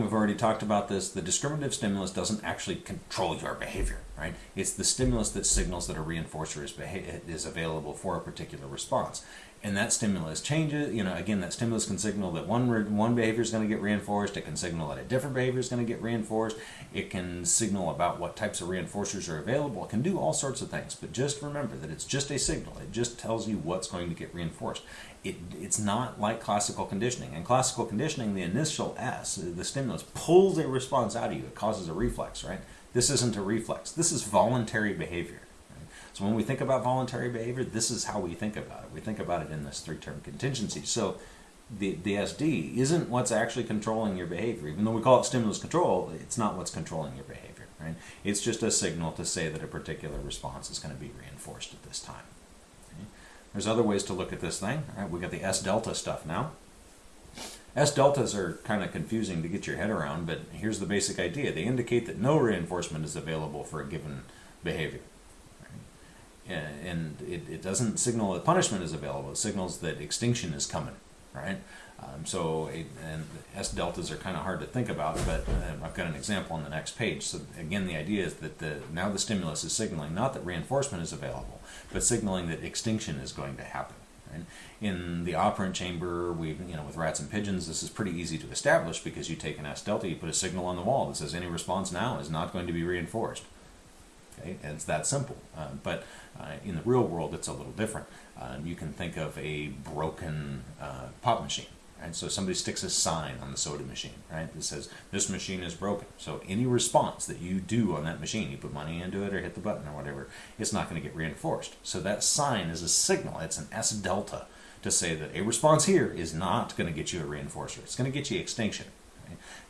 we've already talked about this. The discriminative stimulus doesn't actually control your behavior, right? It's the stimulus that signals that a reinforcer is, is available for a particular response and that stimulus changes. You know, again, that stimulus can signal that one one behavior is going to get reinforced. It can signal that a different behavior is going to get reinforced. It can signal about what types of reinforcers are available. It can do all sorts of things. But just remember that it's just a signal. It just tells you what's going to get reinforced. It, it's not like classical conditioning. In classical conditioning, the initial S, the stimulus, pulls a response out of you. It causes a reflex, right? This isn't a reflex. This is voluntary behavior. So when we think about voluntary behavior, this is how we think about it. We think about it in this three-term contingency. So the, the SD isn't what's actually controlling your behavior. Even though we call it stimulus control, it's not what's controlling your behavior, right? It's just a signal to say that a particular response is going to be reinforced at this time. Okay? There's other ways to look at this thing. All right, we got the S delta stuff now. S deltas are kind of confusing to get your head around, but here's the basic idea. They indicate that no reinforcement is available for a given behavior and it, it doesn't signal that punishment is available. It signals that extinction is coming, right? Um, so, it, and S deltas are kind of hard to think about, but uh, I've got an example on the next page. So again, the idea is that the now the stimulus is signaling not that reinforcement is available, but signaling that extinction is going to happen. Right? In the operant chamber, we you know with rats and pigeons, this is pretty easy to establish because you take an S delta, you put a signal on the wall that says any response now is not going to be reinforced. Okay, and it's that simple. Uh, but uh, in the real world, it's a little different. Um, you can think of a broken uh, pop machine. Right? So somebody sticks a sign on the soda machine, right, that says this machine is broken. So any response that you do on that machine, you put money into it or hit the button or whatever, it's not going to get reinforced. So that sign is a signal. It's an S delta to say that a response here is not going to get you a reinforcer. It's going to get you extinction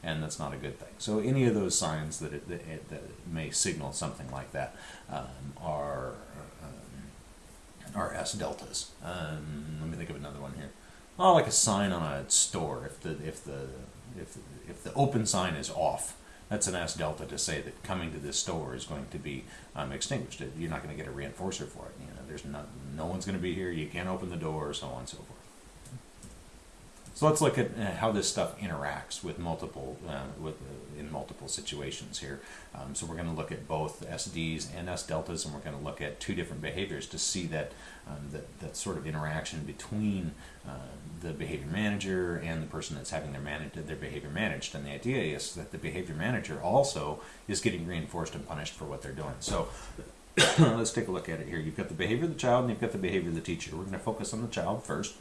and that's not a good thing. So any of those signs that it, that, it, that may signal something like that um, are um, are S deltas. Um, let me think of another one here. Oh, like a sign on a store. If the if the if if the open sign is off, that's an S delta to say that coming to this store is going to be um, extinguished. You're not going to get a reinforcer for it. You know, there's no no one's going to be here. You can't open the door, so on and so forth. So let's look at uh, how this stuff interacts with multiple uh, with uh, in multiple situations here. Um, so we're going to look at both SDs and S deltas, and we're going to look at two different behaviors to see that um, that, that sort of interaction between uh, the behavior manager and the person that's having their manage their behavior managed. And the idea is that the behavior manager also is getting reinforced and punished for what they're doing. So. let's take a look at it here. You've got the behavior of the child and you've got the behavior of the teacher. We're going to focus on the child first.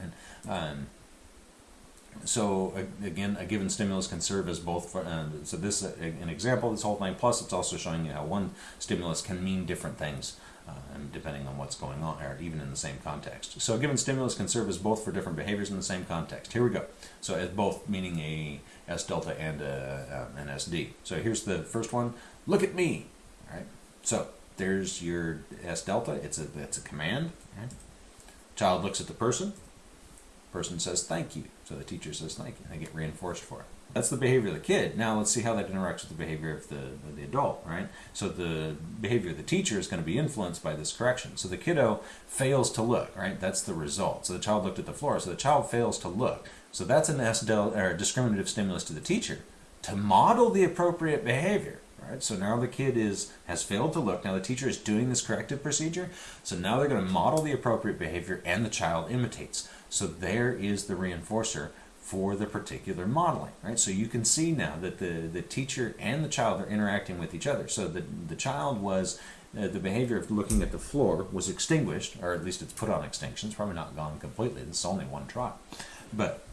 And, um, so again, a given stimulus can serve as both. For, uh, so this uh, an example this whole thing. Plus, it's also showing you how one stimulus can mean different things, uh, depending on what's going on, or even in the same context. So a given stimulus can serve as both for different behaviors in the same context. Here we go. So as both meaning a S delta and a, uh, an SD. So here's the first one. Look at me. All right. So there's your S delta. It's a it's a command. Right? Child looks at the person person says thank you. So the teacher says thank you. They get reinforced for it. That's the behavior of the kid. Now let's see how that interacts with the behavior of the, of the adult, right? So the behavior of the teacher is going to be influenced by this correction. So the kiddo fails to look, right? That's the result. So the child looked at the floor. So the child fails to look. So that's an S or discriminative stimulus to the teacher to model the appropriate behavior. So now the kid is has failed to look. Now the teacher is doing this corrective procedure. So now they're going to model the appropriate behavior and the child imitates. So there is the reinforcer for the particular modeling, right? So you can see now that the, the teacher and the child are interacting with each other. So the, the child was, uh, the behavior of looking at the floor was extinguished, or at least it's put on extinction. It's probably not gone completely. This is only one try. But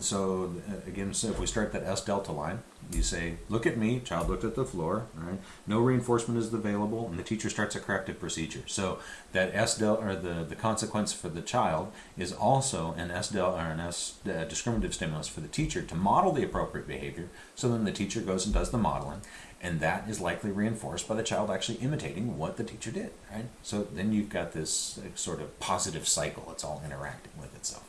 so uh, again, so if we start that S delta line, you say, look at me, child looked at the floor, right? No reinforcement is available, and the teacher starts a corrective procedure. So that S delta, or the, the consequence for the child is also an S delta, or an S uh, discriminative stimulus for the teacher to model the appropriate behavior. So then the teacher goes and does the modeling, and that is likely reinforced by the child actually imitating what the teacher did, right? So then you've got this uh, sort of positive cycle. It's all interacting with itself.